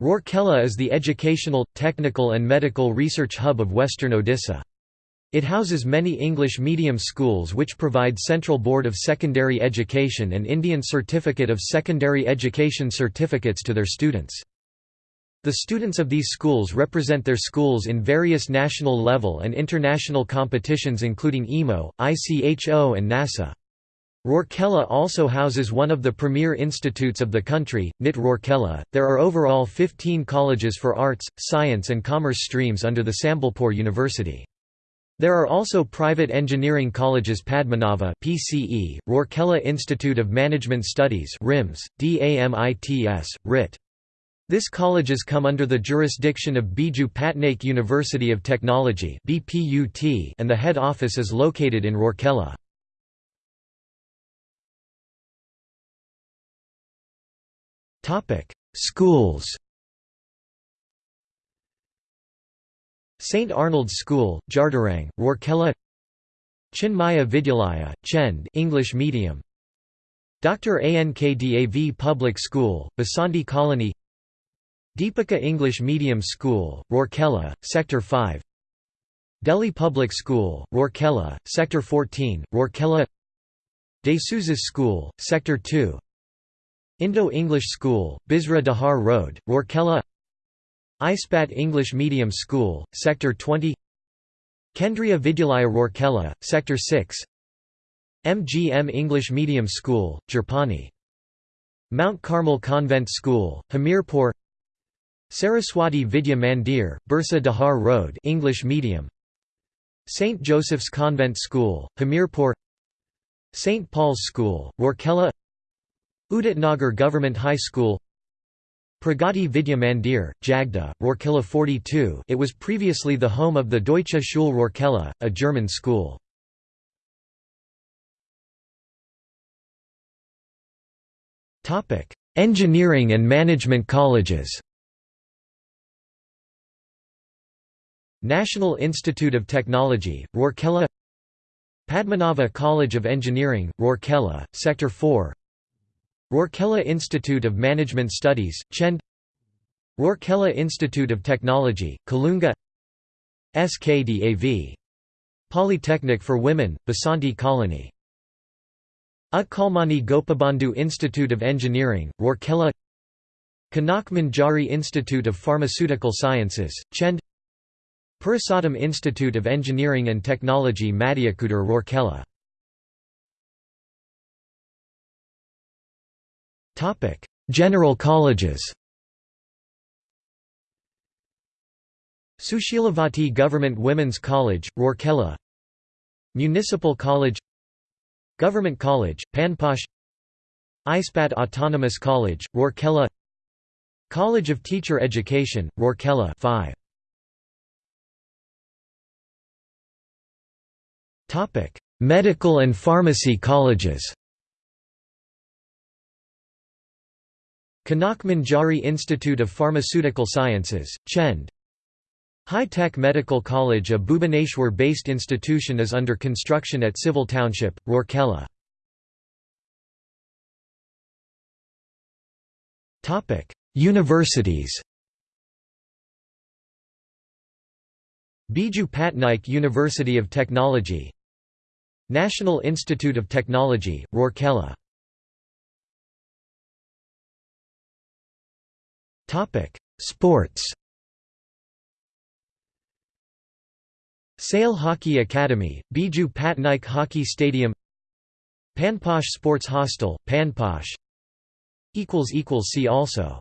Rourkela is the educational, technical and medical research hub of western Odisha. It houses many English medium schools which provide Central Board of Secondary Education and Indian Certificate of Secondary Education certificates to their students. The students of these schools represent their schools in various national level and international competitions including IMO, ICHO and NASA. Rourkela also houses one of the premier institutes of the country, NIT Rourkela. There are overall 15 colleges for arts, science, and commerce streams under the Sambalpur University. There are also private engineering colleges Padmanava PCE, Rourkela Institute of Management Studies RIMS, DAMITS, RIT. This colleges come under the jurisdiction of Biju Patnaik University of Technology and the head office is located in Rourkela. Schools St Arnold's School, Jardarang, Rourkela Chinmaya Vidyalaya, Chend English medium. Dr. Ankdav Public School, Basanti Colony Deepika English Medium School, Rourkela, Sector 5 Delhi Public School, Rourkela, Sector 14, Rourkela D'Souza's School, Sector 2 Indo-English School, Bisra Dahar Road, Rourkela Ispat English Medium School, Sector 20 Kendriya Vidyalaya Rourkela, Sector 6 MGM English Medium School, Jhirpani Mount Carmel Convent School, Hamirpur. Saraswati Vidya Mandir, Bisra Dahar Road English Medium. St. Joseph's Convent School, Hamirpur. St. Paul's School, Rourkela Udit Nagar Government High School Pragati Vidya Mandir, Jagda, Rourkela 42 it was previously the home of the Deutsche Schule Rourkela, a German school. Engineering and management colleges. National Institute of Technology, Rourkela Padmanava College of Engineering, Rourkela, Sector 4 Rourkela Institute of Management Studies, Chend Rourkela Institute of Technology, Kalunga SKDAV. Polytechnic for Women, Basanti Colony Utkalmani Gopabandhu Institute of Engineering, Rourkela Kanak Manjari Institute of Pharmaceutical Sciences, Chend Purushottam Institute of Engineering and Technology Mandiakudar Rourkela General colleges Sushilavati Government Women's College, Rourkela Municipal College Government College, Panposh Ispat Autonomous College, Rourkela College of Teacher Education, Rourkela 5. Medical and pharmacy colleges Kanak Manjari Institute of Pharmaceutical Sciences, Chend High-Tech Medical College a Bhubaneswar-based institution is under construction at Civil Township, Rourkela. Universities. Biju Patnaik University of Technology. National Institute of Technology, Rourkela Sports. SAIL Hockey Academy, Biju Patnaik Hockey Stadium Panposh Sports Hostel, Panposh See also